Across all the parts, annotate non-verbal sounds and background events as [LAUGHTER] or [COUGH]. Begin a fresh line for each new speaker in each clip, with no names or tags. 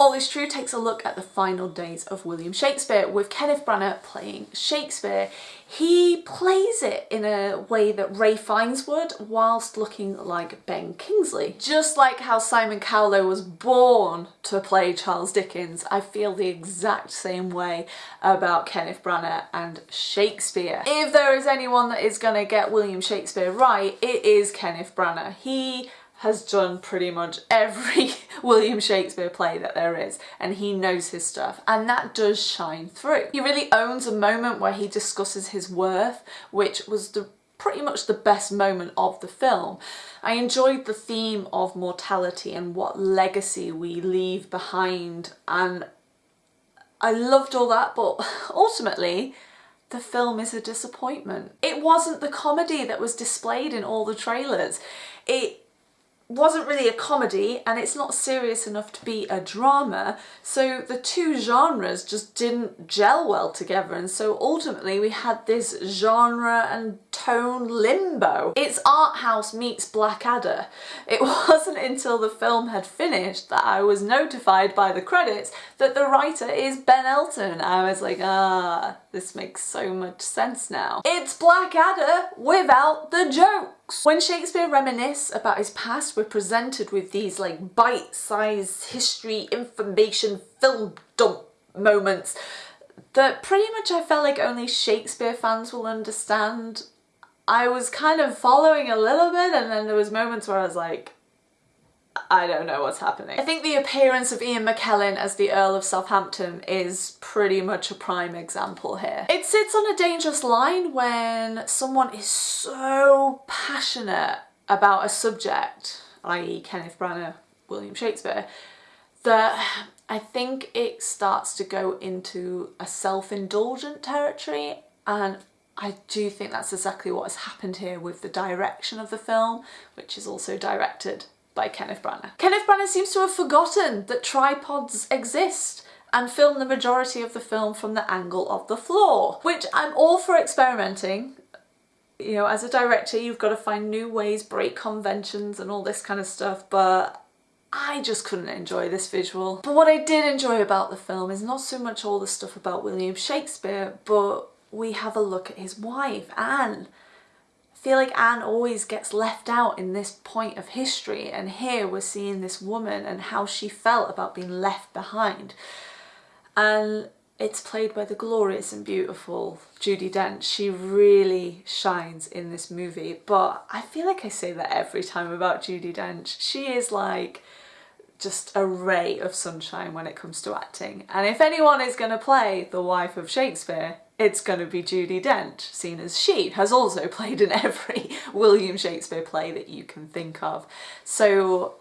All Is True takes a look at the final days of William Shakespeare with Kenneth Branagh playing Shakespeare. He plays it in a way that Ralph Fiennes would whilst looking like Ben Kingsley. Just like how Simon Callow was born to play Charles Dickens, I feel the exact same way about Kenneth Branagh and Shakespeare. If there is anyone that is going to get William Shakespeare right, it is Kenneth Branagh. He has done pretty much every [LAUGHS] William Shakespeare play that there is and he knows his stuff and that does shine through. He really owns a moment where he discusses his worth which was the pretty much the best moment of the film. I enjoyed the theme of mortality and what legacy we leave behind and I loved all that but [LAUGHS] ultimately the film is a disappointment. It wasn't the comedy that was displayed in all the trailers. It wasn't really a comedy and it's not serious enough to be a drama so the two genres just didn't gel well together and so ultimately we had this genre and tone limbo. It's art house meets Blackadder. It [LAUGHS] wasn't until the film had finished that I was notified by the credits that the writer is Ben Elton. I was like ah this makes so much sense now. It's Blackadder without the joke. When Shakespeare reminisce about his past, we're presented with these like bite-sized history information film dump moments that pretty much I felt like only Shakespeare fans will understand. I was kind of following a little bit and then there was moments where I was like, I don't know what's happening. I think the appearance of Ian McKellen as the Earl of Southampton is pretty much a prime example here. It sits on a dangerous line when someone is so passionate about a subject, i.e. Kenneth Branagh, William Shakespeare, that I think it starts to go into a self-indulgent territory and I do think that's exactly what has happened here with the direction of the film, which is also directed by Kenneth Branagh. Kenneth Branagh seems to have forgotten that tripods exist and filmed the majority of the film from the angle of the floor, which I'm all for experimenting. You know, as a director, you've got to find new ways, break conventions and all this kind of stuff, but I just couldn't enjoy this visual. But what I did enjoy about the film is not so much all the stuff about William Shakespeare, but we have a look at his wife, Anne, feel like Anne always gets left out in this point of history and here we're seeing this woman and how she felt about being left behind and it's played by the glorious and beautiful Judi Dench. She really shines in this movie but I feel like I say that every time about Judi Dench. She is like just a ray of sunshine when it comes to acting and if anyone is going to play the wife of Shakespeare it's going to be Judi Dench, seen as she has also [LAUGHS] played in every William Shakespeare play that you can think of. So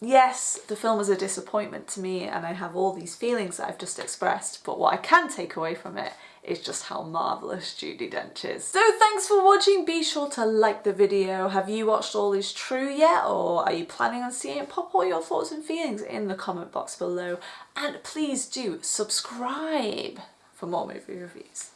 yes, the film is a disappointment to me and I have all these feelings that I've just expressed, but what I can take away from it is just how marvellous Judi Dench is. So thanks for watching, be sure to like the video. Have you watched All Is True yet or are you planning on seeing it? Pop all your thoughts and feelings in the comment box below and please do subscribe for more movie reviews.